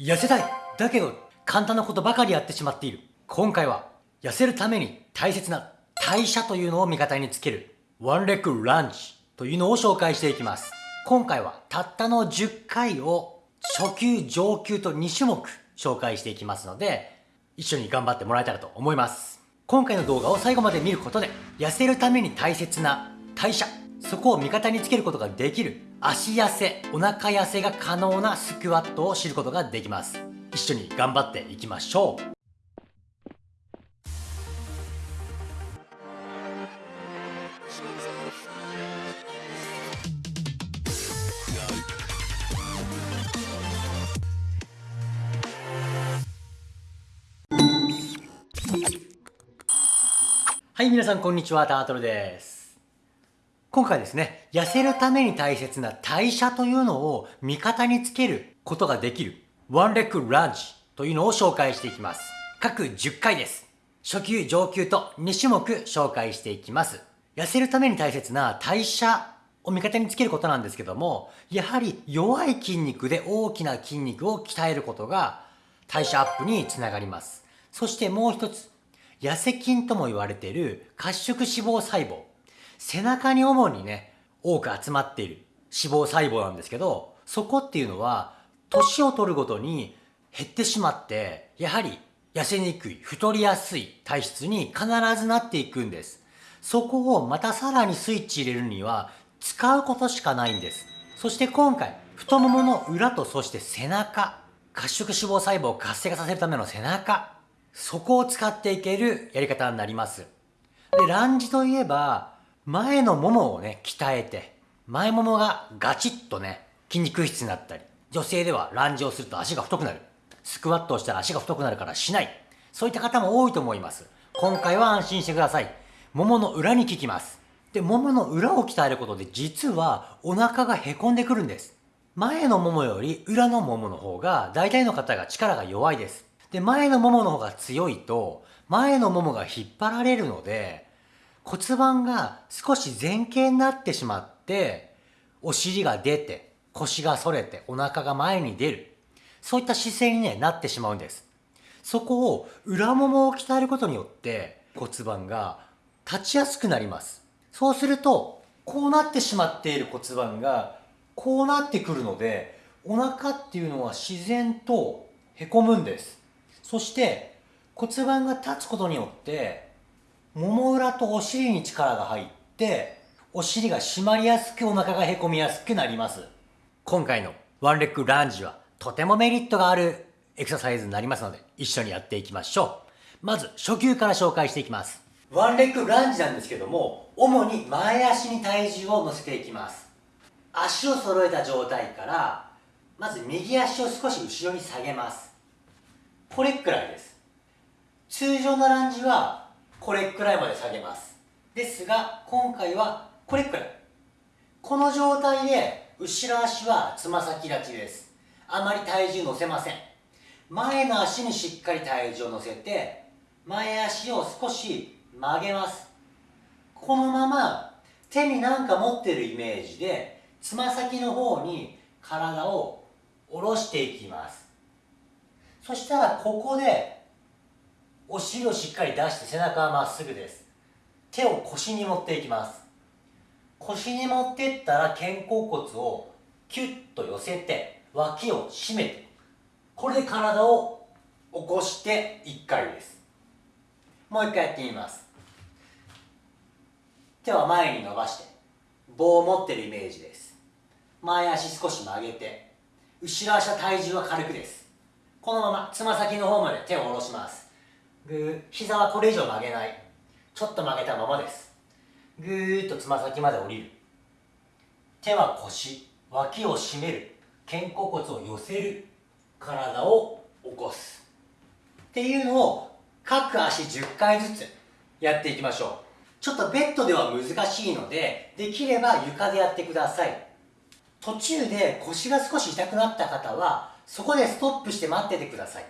痩せたいだけど簡単なことばかりやってしまっている。今回は痩せるために大切な代謝というのを味方につける。ワンレッグランチというのを紹介していきます。今回はたったの10回を初級上級と2種目紹介していきますので一緒に頑張ってもらえたらと思います。今回の動画を最後まで見ることで痩せるために大切な代謝そこを味方につけることができる。足痩せお腹痩せが可能なスクワットを知ることができます。一緒に頑張っていきましょう。はい、皆さんこんにちは、タートルです。今回ですね、痩せるために大切な代謝というのを味方につけることができるワンレッグランチというのを紹介していきます。各10回です。初級、上級と2種目紹介していきます。痩せるために大切な代謝を味方につけることなんですけども、やはり弱い筋肉で大きな筋肉を鍛えることが代謝アップにつながります。そしてもう一つ、痩せ筋とも言われている褐色脂肪細胞。背中に主にね、多く集まっている脂肪細胞なんですけど、そこっていうのは、年を取るごとに減ってしまって、やはり痩せにくい、太りやすい体質に必ずなっていくんです。そこをまたさらにスイッチ入れるには、使うことしかないんです。そして今回、太ももの裏とそして背中、褐色脂肪細胞を活性化させるための背中、そこを使っていけるやり方になります。で、ランジといえば、前のももをね、鍛えて、前ももがガチッとね、筋肉質になったり、女性ではランジをすると足が太くなる。スクワットをしたら足が太くなるからしない。そういった方も多いと思います。今回は安心してください。ももの裏に効きます。で、ももの裏を鍛えることで実はお腹がへこんでくるんです。前のももより裏のももの方が大体の方が力が弱いです。で、前のももの方が強いと前のももが引っ張られるので骨盤が少し前傾になってしまって、お尻が出て、腰が反れて、お腹が前に出る。そういった姿勢に、ね、なってしまうんです。そこを裏ももを鍛えることによって骨盤が立ちやすくなります。そうすると、こうなってしまっている骨盤がこうなってくるので、お腹っていうのは自然とへこむんです。そして骨盤が立つことによってもも裏とお尻に力が入って、お尻が締まりやすくお腹がへこみやすくなります。今回のワンレッグランジはとてもメリットがあるエクササイズになりますので一緒にやっていきましょう。まず初級から紹介していきます。ワンレッグランジなんですけども、主に前足に体重を乗せていきます。足を揃えた状態から、まず右足を少し後ろに下げます。これくらいです。通常のランジはこれくらいまで下げます。ですが今回はこれくらい。この状態で後ろ足はつま先立ちです。あまり体重乗せません。前の足にしっかり体重を乗せて前足を少し曲げます。このまま手に何か持ってるイメージでつま先の方に体を下ろしていきます。そしたらここでお尻をしっかり出して背中はまっすぐです。手を腰に持っていきます。腰に持ってったら肩甲骨をキュッと寄せて脇を締めてこれで体を起こして1回です。もう1回やってみます。手は前に伸ばして棒を持ってるイメージです。前足少し曲げて後ろ足は体重は軽くです。このままつま先の方まで手を下ろします。ぐー膝はこれ以上曲げない。ちょっと曲げたままです。ぐーっとつま先まで降りる。手は腰脇を締める。肩甲骨を寄せる。体を起こす。っていうのを各足10回ずつやっていきましょう。ちょっとベッドでは難しいのでできれば床でやってください。途中で腰が少し痛くなった方はそこでストップして待っててください。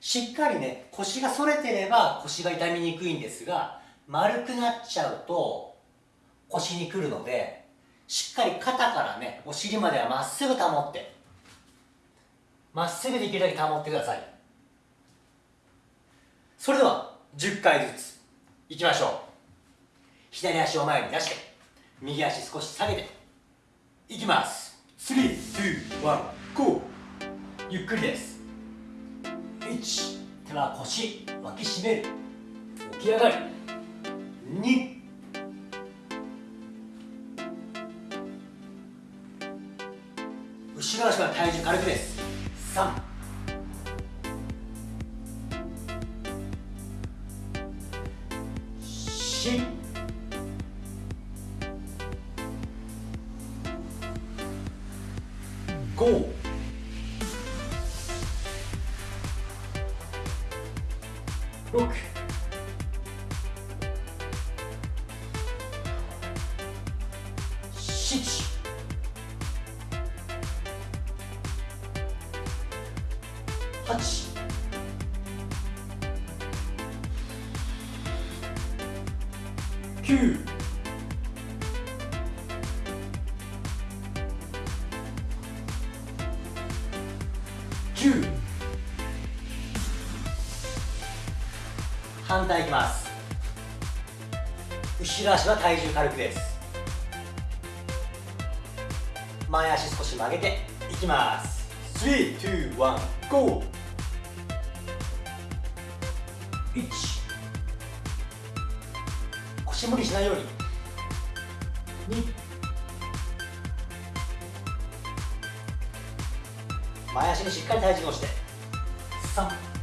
しっかりね腰が反れてれば腰が痛みにくいんですが丸くなっちゃうと腰にくるのでしっかり肩からねお尻まではまっすぐ保ってまっすぐできるだけ保ってください。それでは10回ずついきましょう。左足を前に出して右足少し下げていきます。321ゴー。ゆっくりです1手は腰脇締める。起き上がり。2後ろ足は体重軽くです。3 4 5 8 9 10反対いきます後ろ足は体重軽くです前足少し曲げていきます321 GO 腰無理しないように。2前足にしっかり体重をして。3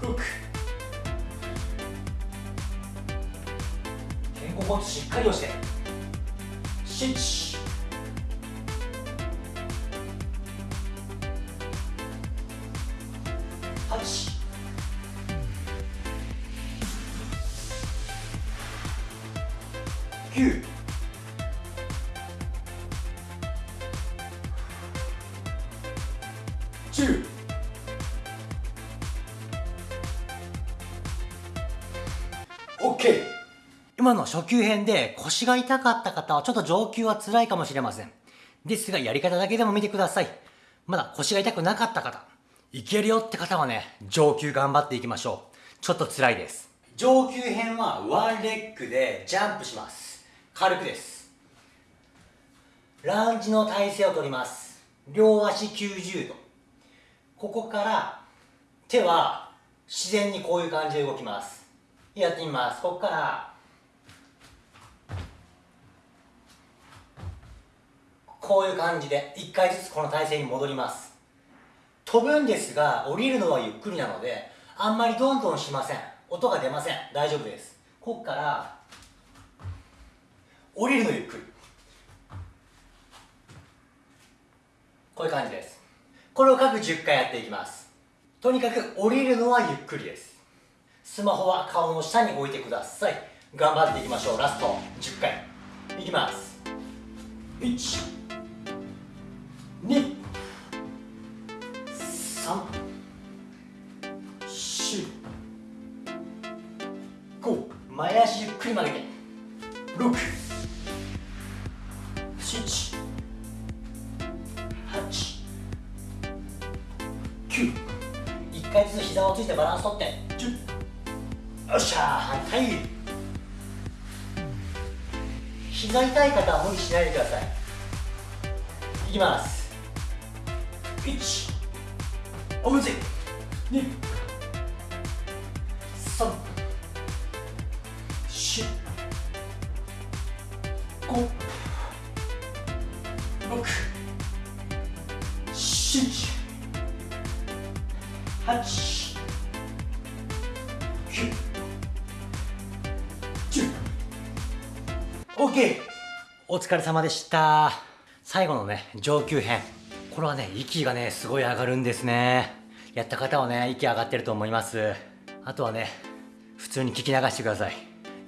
6肩甲骨しっかり押して。7 8 9今の初級編で腰が痛かった方はちょっと上級は辛いかもしれません。ですがやり方だけでも見てください。まだ腰が痛くなかった方いけるよって方はね上級頑張っていきましょう。ちょっと辛いです。上級編はワンレッグでジャンプします。軽くです。ランジの体勢をとります。両足90度。ここから手は自然にこういう感じで動きます。やってみます。ここからこういう感じで1回ずつこの体勢に戻ります。飛ぶんですが降りるのはゆっくりなのであんまりどんどんしません。音が出ません。大丈夫です。ここから降りるのゆっくり。こういう感じです。これを各10回やっていきます。とにかく降りるのはゆっくりです。スマホは顔の下に置いてください。頑張っていきましょう。ラスト10回。いきます。1 2 3 4 5前足ゆっくり曲げて6 7 8 9 1回ずつ膝をついてバランス取って10よっしゃー反対膝痛い方は無理しないでください。いきます。1おむつ2 3 4 5 6 7 8 9 10 OK お疲れ様でした。最後のね上級編。これはね息がねすごい上がるんですね。やった方はね息上がってると思います。あとはね普通に聞き流してください。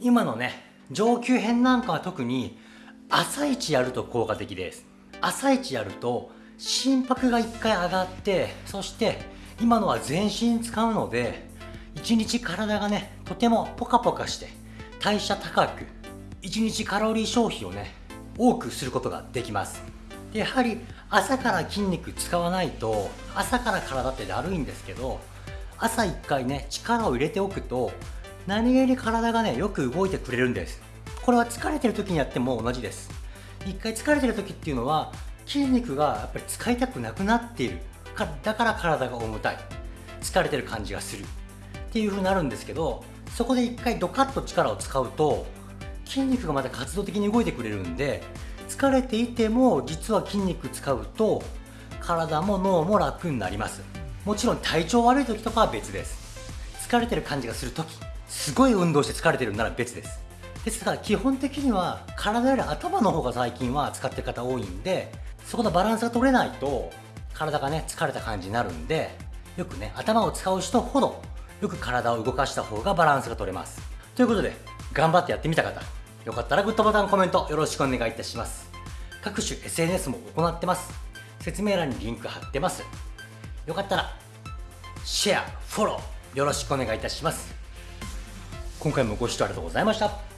今のね上級編なんかは特に朝一やると効果的です。朝一やると心拍が1回上がってそして今のは全身使うので1日体がねとてもポカポカして代謝高く1日カロリー消費をね多くすることができます。でやはり朝から筋肉使わないと朝から体ってだるいんですけど朝1回ね力を入れておくと何気に体がねよく動いてくれるんです。これは疲れてる時にやっても同じです。1回疲れてる時っていうのは筋肉がやっぱり使いたくなくなっている。だから体が重たい。疲れてる感じがする。っていう風になるんですけどそこで1回ドカッと力を使うと筋肉がまた活動的に動いてくれるんで疲れていても実は筋肉使うと体も脳も楽になります。もちろん体調悪い時とかは別です。疲れてる感じがする時すごい運動して疲れてるなら別です。ですから基本的には体より頭の方が最近は使ってる方多いんでそこのバランスが取れないと体がね疲れた感じになるんでよくね頭を使う人ほどよく体を動かした方がバランスが取れます。ということで頑張ってやってみた方よかったらグッドボタンコメントよろしくお願いいたします。各種 SNS も行ってます。説明欄にリンク貼ってます。よかったらシェアフォローよろしくお願いいたします。今回もご視聴ありがとうございました。